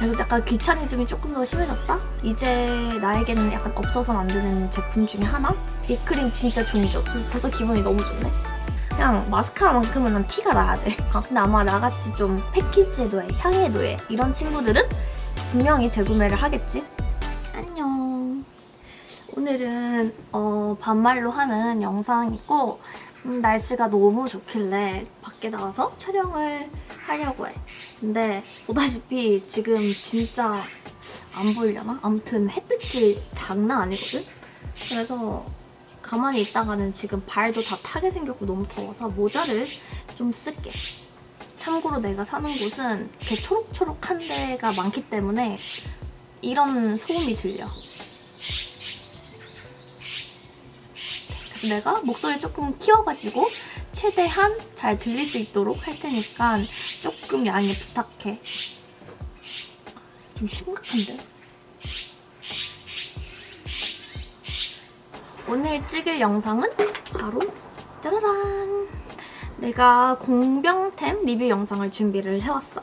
그래서 약간 귀차니즘이 조금 더 심해졌다? 이제 나에게는 약간 없어서는 안 되는 제품 중에 하나? 이 크림 진짜 종이죠. 벌써 기분이 너무 좋네. 그냥 마스카라만큼은 난 티가 나야 돼. 아, 근데 아마 나같이 좀 패키지에 노예, 향에 노예 이런 친구들은 분명히 재구매를 하겠지? 안녕. 오늘은 어, 반말로 하는 영상이고 음, 날씨가 너무 좋길래 밖에 나와서 촬영을 하려고 해. 근데 보다시피 지금 진짜 안 보이려나? 아무튼 햇빛이 장난 아니거든? 그래서 가만히 있다가는 지금 발도 다 타게 생겼고 너무 더워서 모자를 좀 쓸게. 참고로 내가 사는 곳은 이렇게 초록초록한 데가 많기 때문에 이런 소음이 들려. 내가 목소리 조금 키워가지고 최대한 잘 들릴 수 있도록 할 테니까 조금 양해 부탁해. 좀 심각한데? 오늘 찍을 영상은 바로 짜라란! 내가 공병템 리뷰 영상을 준비를 해왔어.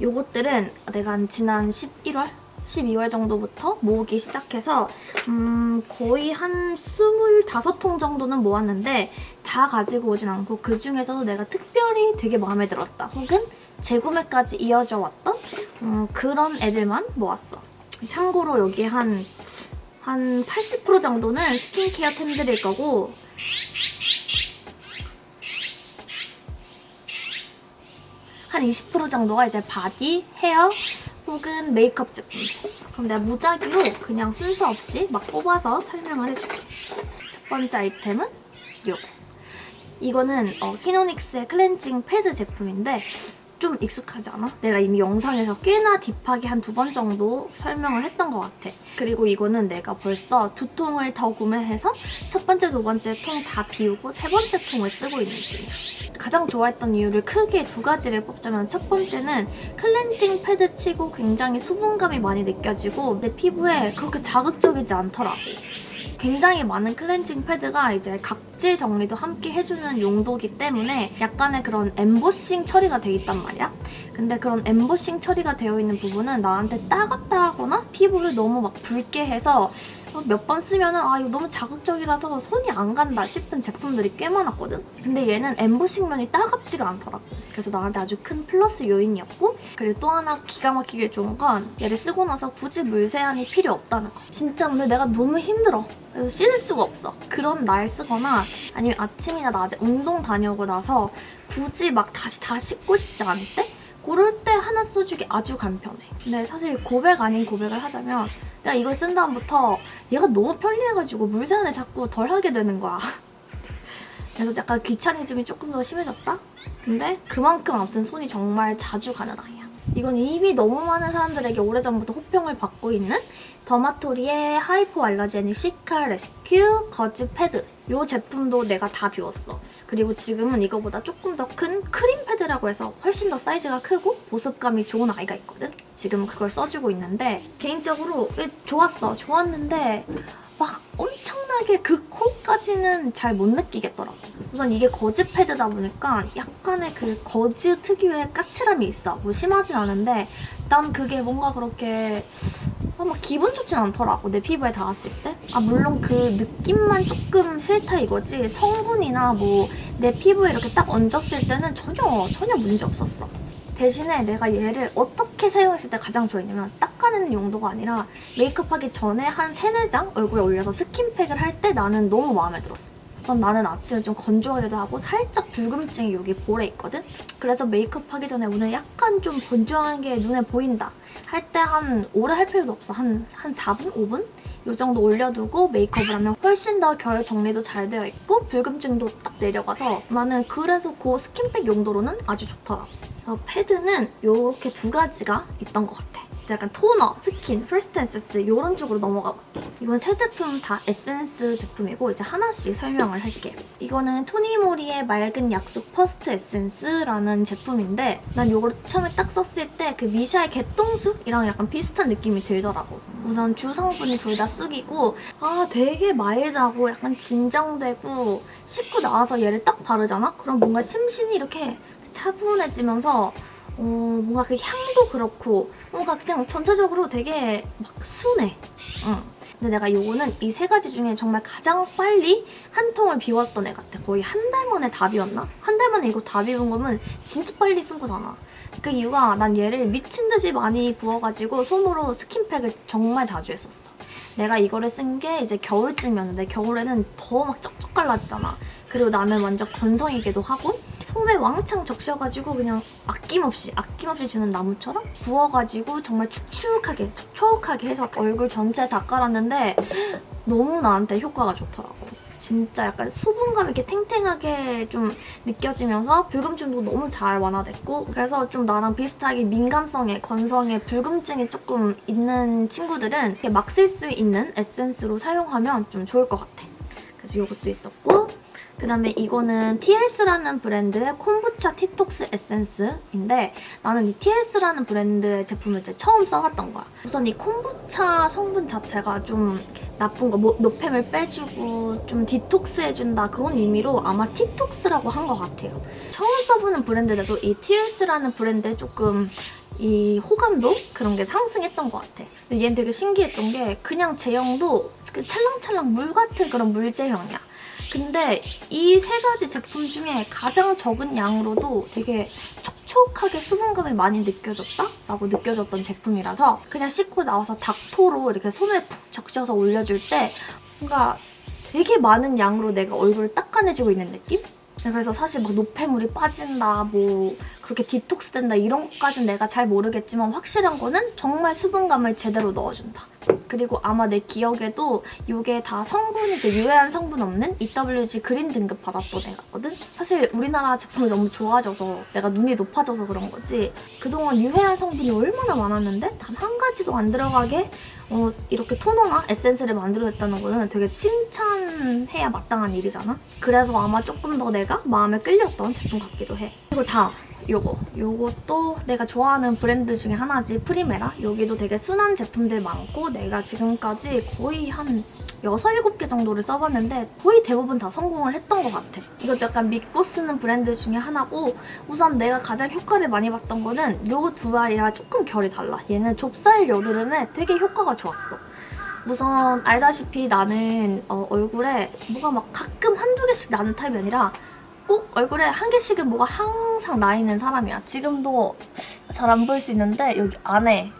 요것들은 내가 지난 11월? 12월 정도부터 모으기 시작해서 음, 거의 한 25통 정도는 모았는데 다 가지고 오진 않고 그중에서도 내가 특별히 되게 마음에 들었다 혹은 재구매까지 이어져 왔던 음, 그런 애들만 모았어. 참고로 여기 한, 한 80% 정도는 스킨케어 템들일 거고 한 20% 정도가 이제 바디, 헤어, 혹은 메이크업 제품들. 그럼 내가 무작위로 그냥 순서 없이 막 뽑아서 설명을 해줄게. 첫 번째 아이템은 이거. 이거는 어, 키노닉스의 클렌징 패드 제품인데 좀 익숙하지 않아? 내가 이미 영상에서 꽤나 deep하게 한 두 번 정도 설명을 했던 것 같아. 그리고 이거는 내가 벌써 두 통을 더 구매해서 첫 번째, 두 번째 통 다 비우고 세 번째 통을 쓰고 있는 중이야. 가장 좋아했던 이유를 크게 두 가지를 뽑자면 첫 번째는 클렌징 패드 치고 굉장히 수분감이 많이 느껴지고 내 피부에 그렇게 자극적이지 않더라고. 굉장히 많은 클렌징 패드가 이제 각질 정리도 함께 해주는 용도기 때문에 약간의 그런 엠보싱 처리가 돼 있단 말이야. 근데 그런 엠보싱 처리가 되어 있는 부분은 나한테 따갑다 하거나 피부를 너무 막 붉게 해서 몇 번 쓰면은 아 이거 너무 자극적이라서 손이 안 간다 싶은 제품들이 꽤 많았거든? 근데 얘는 엠보싱면이 따갑지가 않더라고. 그래서 나한테 아주 큰 플러스 요인이었고 그리고 또 하나 기가 막히게 좋은 건 얘를 쓰고 나서 굳이 물 세안이 필요 없다는 거. 진짜 오늘 내가 너무 힘들어. 그래서 씻을 수가 없어. 그런 날 쓰거나 아니면 아침이나 낮에 운동 다녀오고 나서 굳이 막 다시 다 씻고 싶지 않을 때 그럴 때 하나 써주기 아주 간편해. 근데 사실 고백 아닌 고백을 하자면 내가 이걸 쓴 다음부터 얘가 너무 편리해가지고 물세안을 자꾸 덜 하게 되는 거야. 그래서 약간 귀차니즘이 조금 더 심해졌다? 근데 그만큼 아무튼 손이 정말 자주 가는 아이야. 이건 이미 너무 많은 사람들에게 오래전부터 호평을 받고 있는 더마토리의 하이포 알러제닉 시카 레스큐 거즈 패드 이 제품도 내가 다 비웠어. 그리고 지금은 이거보다 조금 더 큰 크림 패드라고 해서 훨씬 더 사이즈가 크고 보습감이 좋은 아이가 있거든? 지금 그걸 써주고 있는데 개인적으로 좋았어. 좋았는데 막 엄청 나게 그 콜까지는 잘 못 느끼겠더라고. 우선 이게 거즈 패드다 보니까 약간의 그 거즈 특유의 까칠함이 있어. 뭐 심하진 않은데 난 그게 뭔가 그렇게 아, 막 기분 좋진 않더라고 내 피부에 닿았을 때. 아 물론 그 느낌만 조금 싫다 이거지 성분이나 뭐 내 피부에 이렇게 딱 얹었을 때는 전혀 전혀 문제 없었어. 대신에 내가 얘를 어떻게 사용했을 때 가장 좋아했냐면 닦아내는 용도가 아니라 메이크업하기 전에 한 3, 4장 얼굴에 올려서 스킨팩을 할 때 나는 너무 마음에 들었어. 우선 나는 아침에 좀 건조하기도 하고 살짝 붉음증이 여기 볼에 있거든? 그래서 메이크업 하기 전에 오늘 약간 좀 건조한 게 눈에 보인다. 할 때 한 오래 할 필요도 없어. 한, 한 4분? 5분? 이 정도 올려두고 메이크업을 하면 훨씬 더 결 정리도 잘 되어 있고 붉음증도 딱 내려가서 나는 그래서 그 스킨팩 용도로는 아주 좋더라고. 어, 패드는 이렇게 두 가지가 있던 것 같아. 약간 토너, 스킨, first essence 이런 쪽으로 넘어가 볼게. 이건 세 제품 다 에센스 제품이고 이제 하나씩 설명을 할게. 이거는 토니모리의 맑은 약쑥 퍼스트 에센스라는 제품인데 난 이걸 처음에 딱 썼을 때 그 미샤의 개똥쑥이랑 약간 비슷한 느낌이 들더라고. 우선 주 성분이 둘 다 쑥이고 아 되게 마일드하고 약간 진정되고 씻고 나와서 얘를 딱 바르잖아? 그럼 뭔가 심신이 이렇게 차분해지면서 어, 뭔가 그 향도 그렇고 뭔가 그냥 전체적으로 되게 막 순해. 응. 근데 내가 요거는 이 세 가지 중에 정말 가장 빨리 한 통을 비웠던 애 같아. 거의 한 달 만에 다 비웠나? 한 달 만에 이거 다 비운 거면 진짜 빨리 쓴 거잖아. 그 이유가 난 얘를 미친 듯이 많이 부어가지고 손으로 스킨팩을 정말 자주 했었어. 내가 이거를 쓴 게 이제 겨울쯤이었는데 겨울에는 더 막 쩍쩍 갈라지잖아. 그리고 나는 완전 건성이기도 하고 손에 왕창 적셔가지고 그냥 아낌없이 아낌없이 주는 나무처럼 부어가지고 정말 축축하게 촉촉하게 해서 얼굴 전체에 다 깔았는데 너무 나한테 효과가 좋더라고. 진짜 약간 수분감 이렇게 탱탱하게 좀 느껴지면서 불금증도 너무 잘 완화됐고 그래서 좀 나랑 비슷하게 민감성에 건성에 불금증이 조금 있는 친구들은 이렇게 막 쓸 수 있는 에센스로 사용하면 좀 좋을 것 같아. 그래서 이것도 있었고 그다음에 이거는 TLS라는 브랜드의 콤부차 티톡스 에센스인데 나는 이 TLS라는 브랜드의 제품을 이제 처음 써봤던 거야. 우선 이 콤부차 성분 자체가 좀 나쁜 거, 뭐, 노폐물 빼주고 좀 디톡스해준다 그런 의미로 아마 티톡스라고 한 것 같아요. 처음 써보는 브랜드인데도 이 TLS라는 브랜드에 조금 이 호감도 그런 게 상승했던 것 같아. 얘는 되게 신기했던 게 그냥 제형도 그 찰랑찰랑 물 같은 그런 물 제형이야. 근데 이 세 가지 제품 중에 가장 적은 양으로도 되게 촉촉하게 수분감이 많이 느껴졌다 라고 느껴졌던 제품이라서 그냥 씻고 나와서 닥토로 이렇게 손에 푹 적셔서 올려줄 때 뭔가 되게 많은 양으로 내가 얼굴을 닦아내주고 있는 느낌? 그래서 사실 막 노폐물이 빠진다, 뭐 그렇게 디톡스 된다 이런 것까지는 내가 잘 모르겠지만 확실한 거는 정말 수분감을 제대로 넣어준다. 그리고 아마 내 기억에도 이게 다 성분이 그 유해한 성분 없는 EWG 그린 등급 받았던 애거든? 사실 우리나라 제품이 너무 좋아져서 내가 눈이 높아져서 그런 거지 그동안 유해한 성분이 얼마나 많았는데 단 한 가지도 안 들어가게 어, 이렇게 토너나 에센스를 만들어냈다는 거는 되게 칭찬해야 마땅한 일이잖아? 그래서 아마 조금 더 내가 마음에 끌렸던 제품 같기도 해. 그리고 다음 요거. 요것도 내가 좋아하는 브랜드 중에 하나지 프리메라. 여기도 되게 순한 제품들 많고 내가 지금까지 거의 한 6, 7개 정도를 써봤는데 거의 대부분 다 성공을 했던 것 같아. 이것도 약간 믿고 쓰는 브랜드 중에 하나고 우선 내가 가장 효과를 많이 봤던 거는 요 두 아이랑 조금 결이 달라. 얘는 좁쌀 여드름에 되게 효과가 좋았어. 우선 알다시피 나는 어, 얼굴에 뭐가 막 가끔 한두 개씩 나는 타입이 아니라 꼭 얼굴에 한 개씩은 뭐가 항상 나 있는 사람이야. 지금도 잘 안 보일 수 있는데 여기 안에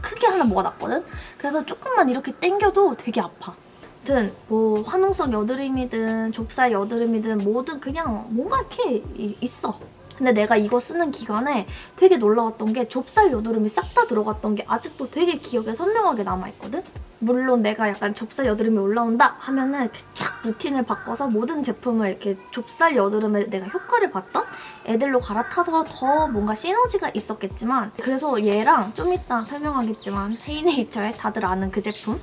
크게 하나 뭐가 났거든? 그래서 조금만 이렇게 당겨도 되게 아파. 아무튼 뭐 화농성 여드름이든 좁쌀 여드름이든 뭐든 그냥 뭔가 이렇게 이- 있어. 근데 내가 이거 쓰는 기간에 되게 놀라웠던 게 좁쌀 여드름이 싹 다 들어갔던 게 아직도 되게 기억에 선명하게 남아있거든? 물론 내가 약간 좁쌀 여드름이 올라온다 하면은 쫙 루틴을 바꿔서 모든 제품을 이렇게 좁쌀 여드름에 내가 효과를 봤던 애들로 갈아타서 더 뭔가 시너지가 있었겠지만 그래서 얘랑 좀 이따 설명하겠지만 헤이네이처의 다들 아는 그 제품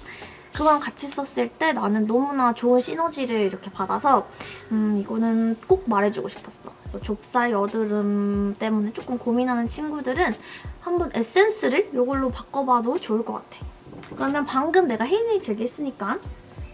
그거랑 같이 썼을 때 나는 너무나 좋은 시너지를 이렇게 받아서 음 이거는 꼭 말해주고 싶었어. 그래서 좁쌀 여드름 때문에 조금 고민하는 친구들은 한번 에센스를 이걸로 바꿔봐도 좋을 것 같아. 그러면 방금 내가 헤이네이처 얘기했으니까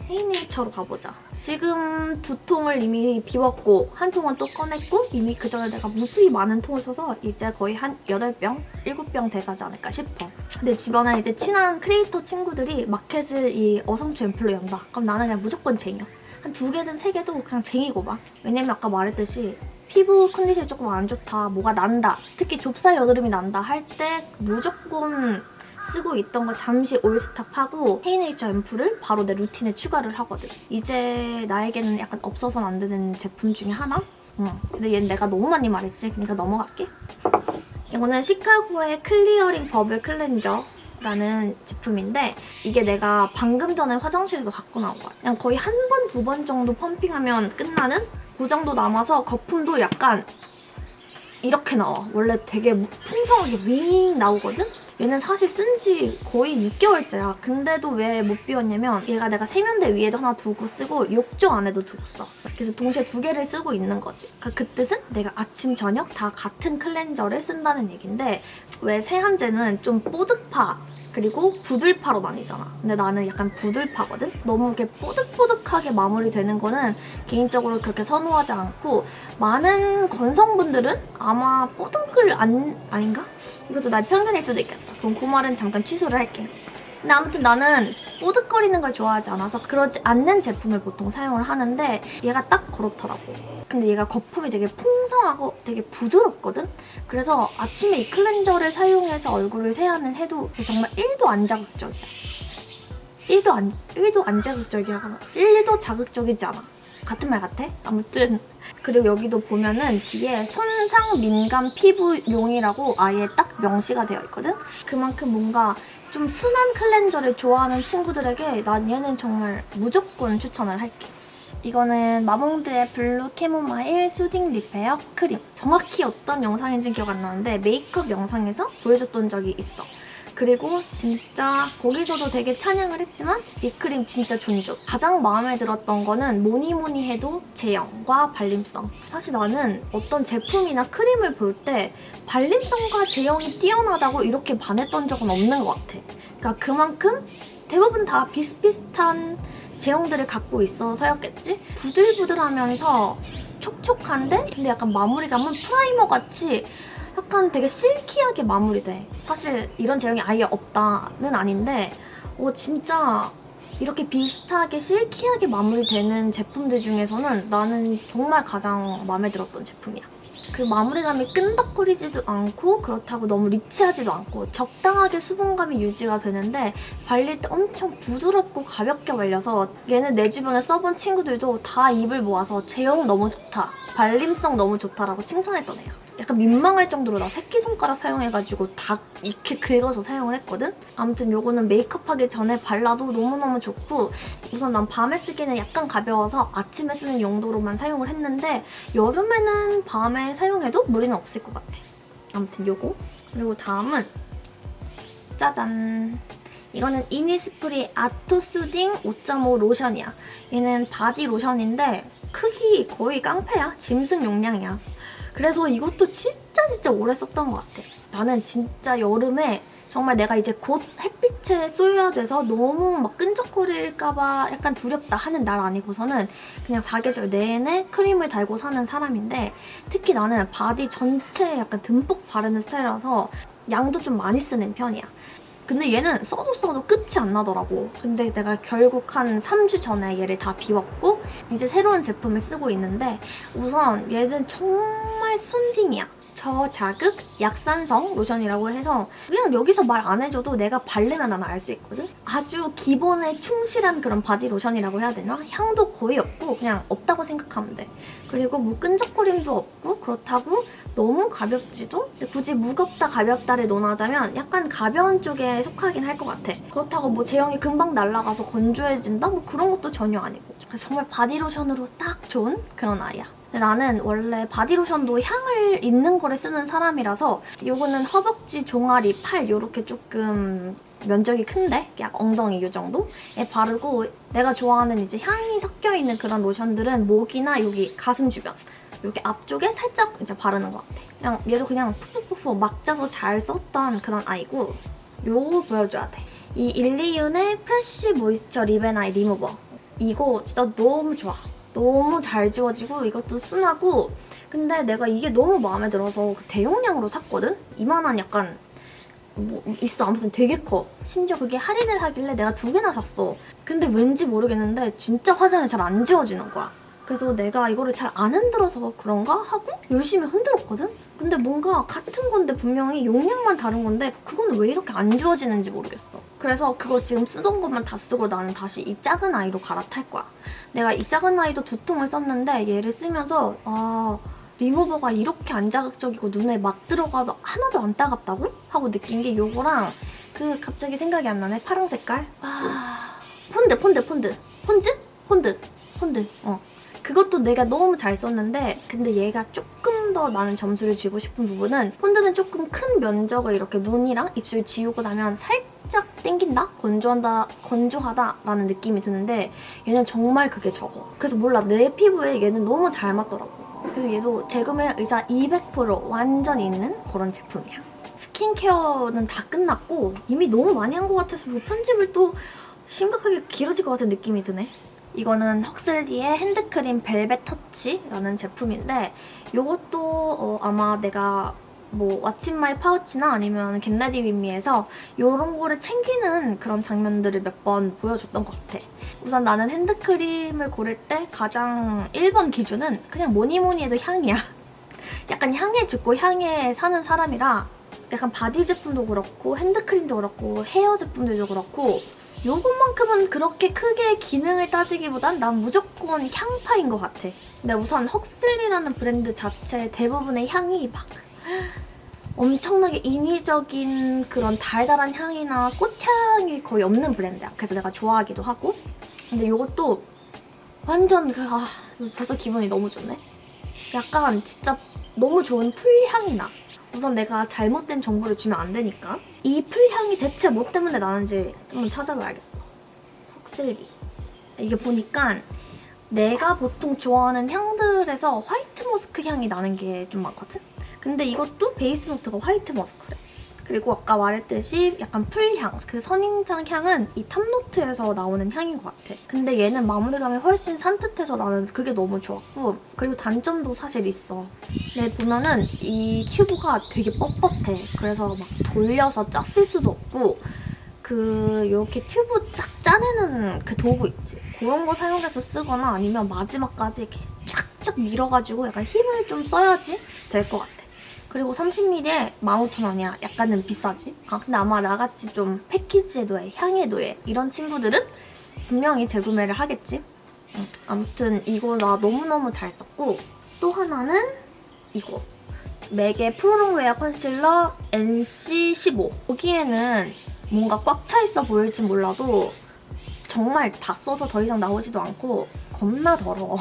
헤이네이처로 가보자. 지금 두 통을 이미 비웠고 한 통은 또 꺼냈고 이미 그 전에 내가 무수히 많은 통을 써서 이제 거의 한 8병? 7병 돼가지 않을까 싶어. 근데 주변에 이제 친한 크리에이터 친구들이 마켓을 이 어성초 앰플로 연다. 그럼 나는 그냥 무조건 쟁여. 한 두 개든 세 개도 그냥 쟁이고 봐. 왜냐면 아까 말했듯이 피부 컨디션이 조금 안 좋다, 뭐가 난다, 특히 좁쌀 여드름이 난다 할 때 무조건 쓰고 있던 거 잠시 all stop하고 헤이네이처 앰플을 바로 내 루틴에 추가를 하거든. 이제 나에게는 약간 없어서는 안 되는 제품 중에 하나? 응. 근데 얘는 내가 너무 많이 말했지. 그러니까 넘어갈게. 이거는 시카고의 클리어링 버블 클렌저 라는 제품인데 이게 내가 방금 전에 화장실에서 갖고 나온 거야. 그냥 거의 한 번, 두 번 정도 펌핑하면 끝나는 그 정도 남아서 거품도 약간 이렇게 나와. 원래 되게 풍성하게 윙 나오거든? 얘는 사실 쓴 지 거의 6개월째야. 근데도 왜 못 비웠냐면 얘가 내가 세면대 위에도 하나 두고 쓰고 욕조 안에도 두고 써. 그래서 동시에 두 개를 쓰고 있는 거지. 그러니까 그 뜻은 내가 아침, 저녁 다 같은 클렌저를 쓴다는 얘긴데 왜 세안제는 좀 뽀득파 그리고 부들파로 나뉘잖아. 근데 나는 약간 부들파거든? 너무 이렇게 뽀득뽀득하게 마무리되는 거는 개인적으로 그렇게 선호하지 않고 많은 건성분들은 아마 뽀득을 안... 아닌가? 이것도 나의 편견일 수도 있겠다. 그럼 그 말은 잠깐 취소를 할게. 근데 아무튼 나는 뽀득거리는 걸 좋아하지 않아서 그러지 않는 제품을 보통 사용을 하는데 얘가 딱 그렇더라고. 근데 얘가 거품이 되게 풍성하고 되게 부드럽거든? 그래서 아침에 이 클렌저를 사용해서 얼굴을 세안을 해도 정말 1도 안 자극적이야. 1도 안, 1도 안 자극적이야. 1도 자극적이지 않아. 같은 말 같아? 아무튼 그리고 여기도 보면은 뒤에 손상 민감 피부용이라고 아예 딱 명시가 되어 있거든? 그만큼 뭔가 좀 순한 클렌저를 좋아하는 친구들에게 난 얘는 정말 무조건 추천을 할게. 이거는 마몽드의 blue chamomile soothing repair cream. 정확히 어떤 영상인지는 기억 안 나는데 메이크업 영상에서 보여줬던 적이 있어. 그리고 진짜 거기서도 되게 찬양을 했지만 이 크림 진짜 존좋. 가장 마음에 들었던 거는 뭐니 뭐니 해도 제형과 발림성. 사실 나는 어떤 제품이나 크림을 볼 때 발림성과 제형이 뛰어나다고 이렇게 반했던 적은 없는 것 같아. 그러니까 그만큼 대부분 다 비슷비슷한 제형들을 갖고 있어서였겠지? 부들부들하면서 촉촉한데 근데 약간 마무리감은 프라이머 같이 약간 되게 실키하게 마무리돼. 사실 이런 제형이 아예 없다는 아닌데 어, 진짜 이렇게 비슷하게 실키하게 마무리되는 제품들 중에서는 나는 정말 가장 마음에 들었던 제품이야. 그 마무리감이 끈덕거리지도 않고 그렇다고 너무 리치하지도 않고 적당하게 수분감이 유지가 되는데 발릴 때 엄청 부드럽고 가볍게 발려서 얘는 내 주변에 써본 친구들도 다 입을 모아서 제형 너무 좋다, 발림성 너무 좋다라고 칭찬했던 애야. 약간 민망할 정도로 나 새끼손가락 사용해가지고 다 이렇게 긁어서 사용을 했거든? 아무튼 요거는 메이크업하기 전에 발라도 너무너무 좋고 우선 난 밤에 쓰기는 약간 가벼워서 아침에 쓰는 용도로만 사용을 했는데 여름에는 밤에 사용해도 무리는 없을 것 같아. 아무튼 요거. 그리고 다음은 짜잔! 이거는 이니스프리 아토 soothing 5.5 로션이야. 얘는 바디 로션인데 크기 거의 깡패야. 짐승 용량이야. 그래서 이것도 진짜 진짜 오래 썼던 것 같아. 나는 진짜 여름에 정말 내가 이제 곧 햇빛에 쏘여야 돼서 너무 막 끈적거릴까봐 약간 두렵다 하는 날 아니고서는 그냥 사계절 내내 크림을 달고 사는 사람인데 특히 나는 바디 전체에 약간 듬뿍 바르는 스타일이라서 양도 좀 많이 쓰는 편이야. 근데 얘는 써도 써도 끝이 안 나더라고. 근데 내가 결국 한 3주 전에 얘를 다 비웠고 이제 새로운 제품을 쓰고 있는데 우선 얘는 정말 순딩이야. 저자극 약산성 로션이라고 해서 그냥 여기서 말 안 해줘도 내가 바르면 난 알 수 있거든? 아주 기본에 충실한 그런 바디 로션이라고 해야 되나? 향도 거의 없고 그냥 없다고 생각하면 돼. 그리고 뭐 끈적거림도 없고 그렇다고 너무 가볍지도? 근데 굳이 무겁다 가볍다를 논하자면 약간 가벼운 쪽에 속하긴 할 것 같아. 그렇다고 뭐 제형이 금방 날아가서 건조해진다? 뭐 그런 것도 전혀 아니고. 그래서 정말 바디로션으로 딱 좋은 그런 아이야. 나는 원래 바디로션도 향을 있는 거를 쓰는 사람이라서 이거는 허벅지, 종아리, 팔 이렇게 조금 면적이 큰데? 약 엉덩이 이 정도에 바르고 내가 좋아하는 이제 향이 섞여있는 그런 로션들은 목이나 여기 가슴 주변 이렇게 앞쪽에 살짝 이제 바르는 것 같아. 그냥 얘도 그냥 푸푸푸푸 막 짜서 잘 썼던 그런 아이고 요거 보여줘야 돼. 이 일리윤의 프레쉬 모이스처 립앤아이 리무버. 이거 진짜 너무 좋아. 너무 잘 지워지고 이것도 순하고. 근데 내가 이게 너무 마음에 들어서 그 대용량으로 샀거든? 이만한 약간 뭐 있어. 아무튼 되게 커. 심지어 그게 할인을 하길래 내가 두 개나 샀어. 근데 왠지 모르겠는데 진짜 화장이 잘 안 지워지는 거야 그래서 내가 이거를 잘 안 흔들어서 그런가 하고 열심히 흔들었거든? 근데 뭔가 같은 건데 분명히 용량만 다른 건데 그건 왜 이렇게 안 지워지는지 모르겠어. 그래서 그거 지금 쓰던 것만 다 쓰고 나는 다시 이 작은 아이로 갈아탈 거야. 내가 이 작은 아이도 두 통을 썼는데 얘를 쓰면서 아 리무버가 이렇게 안 자극적이고 눈에 막 들어가도 하나도 안 따갑다고? 하고 느낀 게 요거랑 그 갑자기 생각이 안 나네 파랑 색깔 아 폰드 폰드 폰드 폰즈? 폰드 폰드 어 그것도 내가 너무 잘 썼는데 근데 얘가 조금 더 나는 점수를 주고 싶은 부분은 폰드는 조금 큰 면적을 이렇게 눈이랑 입술 지우고 나면 살짝 땡긴다? 건조한다, 건조하다 라는 느낌이 드는데 얘는 정말 그게 적어. 그래서 몰라, 내 피부에 얘는 너무 잘 맞더라고. 그래서 얘도 재구매 의사 200% 완전 있는 그런 제품이야. 스킨케어는 다 끝났고 이미 너무 많이 한 것 같아서 뭐 편집을 또 심각하게 길어질 것 같은 느낌이 드네. 이거는 헉슬리의 핸드크림 velvet touch라는 제품인데 이것도 어, 아마 내가 뭐 what's my pouch나 아니면 get ready with me에서 이런 거를 챙기는 그런 장면들을 몇 번 보여줬던 것 같아. 우선 나는 핸드크림을 고를 때 가장 1번 기준은 그냥 뭐니 뭐니 해도 향이야. 약간 향에 죽고 향에 사는 사람이라 약간 바디 제품도 그렇고 핸드크림도 그렇고 헤어 제품들도 그렇고 요것만큼은 그렇게 크게 기능을 따지기보단 난 무조건 향파인 것 같아. 근데 우선 헉슬리라는 브랜드 자체 대부분의 향이 막 엄청나게 인위적인 그런 달달한 향이나 꽃향이 거의 없는 브랜드야. 그래서 내가 좋아하기도 하고. 근데 이것도 완전 그, 아, 벌써 기분이 너무 좋네. 약간 진짜 너무 좋은 풀향이 나. 우선 내가 잘못된 정보를 주면 안 되니까. 이 풀향이 대체 뭐 때문에 나는지 한번 찾아봐야겠어. 헉슬리. 이게 보니까 내가 보통 좋아하는 향들에서 화이트 머스크 향이 나는 게 좀 많거든? 근데 이것도 베이스 노트가 화이트 머스크래. 그리고 아까 말했듯이 약간 풀향, 그 선인장 향은 이 탑노트에서 나오는 향인 것 같아. 근데 얘는 마무리감이 훨씬 산뜻해서 나는 그게 너무 좋았고 그리고 단점도 사실 있어. 네, 보면은 이 튜브가 되게 뻣뻣해. 그래서 막 돌려서 짰을 수도 없고 그 이렇게 튜브 딱 짜내는 그 도구 있지? 그런 거 사용해서 쓰거나 아니면 마지막까지 이렇게 쫙쫙 밀어가지고 약간 힘을 좀 써야지 될 것 같아. 그리고 30ml에 15,000원이야. 약간은 비싸지? 아 근데 아마 나같이 좀 패키지에 노예, 향에 노예 이런 친구들은 분명히 재구매를 하겠지? 응. 아무튼 이거 나 너무너무 잘 썼고 또 하나는 이거. 맥의 프로롱웨어 컨실러 NC15 여기에는 뭔가 꽉 차 있어 보일지 몰라도 정말 다 써서 더 이상 나오지도 않고 겁나 더러워.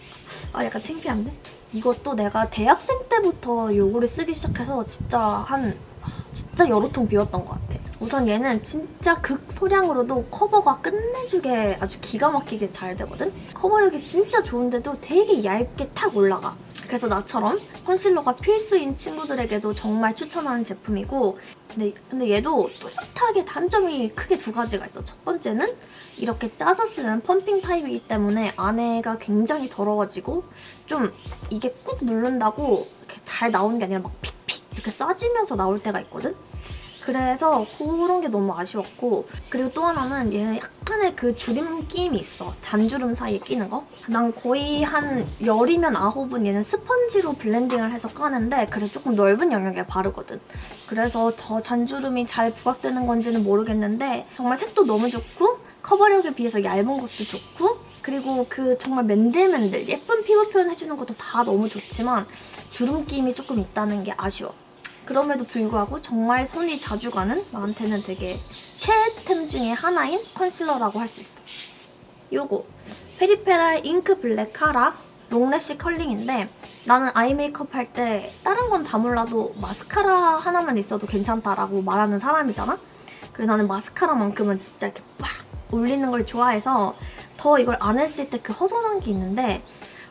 아 약간 창피한데? 이것도 내가 대학생 때부터 이거를 쓰기 시작해서 진짜 한 진짜 여러 통 비웠던 것 같아. 우선 얘는 진짜 극소량으로도 커버가 끝내주게 아주 기가 막히게 잘 되거든? 커버력이 진짜 좋은데도 되게 얇게 탁 올라가. 그래서 나처럼 컨실러가 필수인 친구들에게도 정말 추천하는 제품이고 근데, 근데 얘도 뚜렷하게 단점이 크게 두 가지가 있어. 첫 번째는 이렇게 짜서 쓰는 pumping 타입이기 때문에 안에가 굉장히 더러워지고 좀 이게 꾹 누른다고 잘 나오는 게 아니라 막 픽픽 이렇게 싸지면서 나올 때가 있거든? 그래서 그런 게 너무 아쉬웠고 그리고 또 하나는 얘는 약간의 그 주름 끼임이 있어. 잔주름 사이에 끼는 거. 난 거의 한 열이면 아홉은 얘는 스펀지로 블렌딩을 해서 까는데 그래 조금 넓은 영역에 바르거든. 그래서 더 잔주름이 잘 부각되는 건지는 모르겠는데 정말 색도 너무 좋고 커버력에 비해서 얇은 것도 좋고 그리고 그 정말 맨들맨들 예쁜 피부 표현 해주는 것도 다 너무 좋지만 주름 끼임이 조금 있다는 게 아쉬워. 그럼에도 불구하고 정말 손이 자주 가는 나한테는 되게 최애템 중에 하나인 컨실러라고 할 수 있어. 요거 페리페라 ink black cara long lash curling인데 나는 아이 메이크업 할 때 다른 건 다 몰라도 마스카라 하나만 있어도 괜찮다라고 말하는 사람이잖아? 그리고 나는 마스카라만큼은 진짜 이렇게 빡 올리는 걸 좋아해서 더 이걸 안 했을 때 그 허전한 게 있는데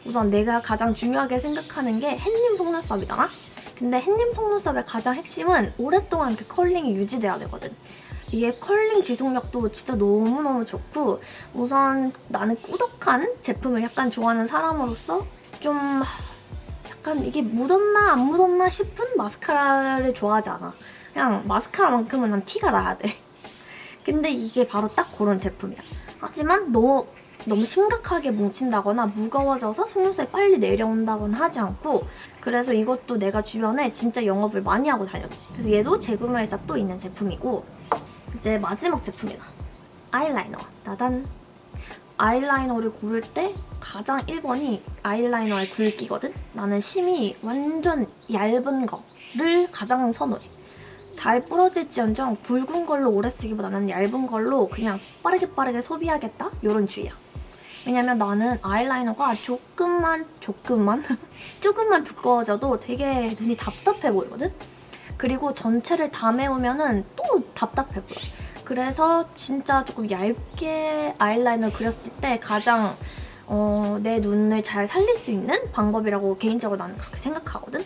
우선 내가 가장 중요하게 생각하는 게 햇님 속눈썹이잖아? 근데 햇님 속눈썹의 가장 핵심은 오랫동안 그 curling이 유지돼야 되거든. 이게 컬링 지속력도 진짜 너무너무 좋고 우선 나는 꾸덕한 제품을 약간 좋아하는 사람으로서 좀 약간 이게 묻었나 안 묻었나 싶은 마스카라를 좋아하지 않아. 그냥 마스카라만큼은 난 티가 나야 돼. 근데 이게 바로 딱 그런 제품이야. 하지만 너무 너무 심각하게 뭉친다거나 무거워져서 속눈썹이 빨리 내려온다거나 하지 않고 그래서 이것도 내가 주변에 진짜 영업을 많이 하고 다녔지. 그래서 얘도 재구매해서 또 있는 제품이고 이제 마지막 제품이다. 아이라이너. 나단. 아이라이너를 고를 때 가장 1번이 아이라이너의 굵기거든? 나는 심이 완전 얇은 거를 가장 선호해. 잘 부러질지언정 굵은 걸로 오래 쓰기보다는 얇은 걸로 그냥 빠르게 빠르게 소비하겠다? 이런 주의야. 왜냐면 나는 아이라이너가 조금만 조금만 조금만 두꺼워져도 되게 눈이 답답해 보이거든? 그리고 전체를 다 메우면 또 답답해 보여. 그래서 진짜 조금 얇게 아이라이너를 그렸을 때 가장 어, 내 눈을 잘 살릴 수 있는 방법이라고 개인적으로 나는 그렇게 생각하거든?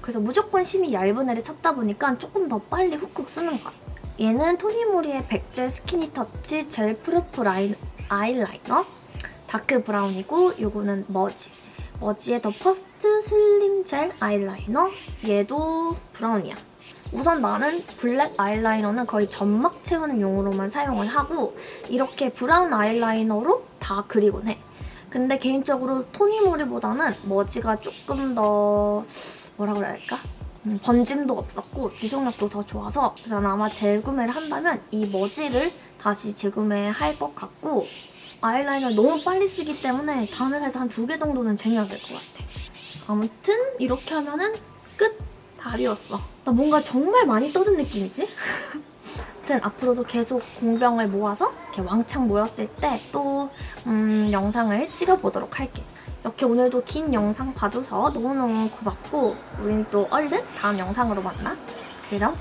그래서 무조건 심이 얇은 애를 찾다 보니까 조금 더 빨리 훅훅 쓰는 것 같아요. 얘는 토니모리의 백젤 스키니 터치 젤 프루프 라인, 아이라이너 dark brown이고 요거는 머지. 머지의 더 퍼스트 슬림 젤 아이라이너 얘도 브라운이야. 우선 나는 블랙 아이라이너는 거의 점막 채우는 용으로만 사용을 하고 이렇게 브라운 아이라이너로 다 그리곤 해. 근데 개인적으로 토니모리보다는 머지가 조금 더 뭐라 그래야 할까? 음, 번짐도 없었고 지속력도 더 좋아서 난 아마 재구매를 한다면 이 머지를 다시 재구매할 것 같고 아이라이너 너무 빨리 쓰기 때문에 다음에 살 때 한 두 개 정도는 쟁여야 될 것 같아. 아무튼 이렇게 하면은 끝! 다 비웠어. 나 뭔가 정말 많이 떠든 느낌이지? 아무튼 앞으로도 계속 공병을 모아서 이렇게 왕창 모였을 때또 음, 영상을 찍어보도록 할게. 이렇게 오늘도 긴 영상 봐줘서 너무너무 고맙고 우린 또 얼른 다음 영상으로 만나. 그럼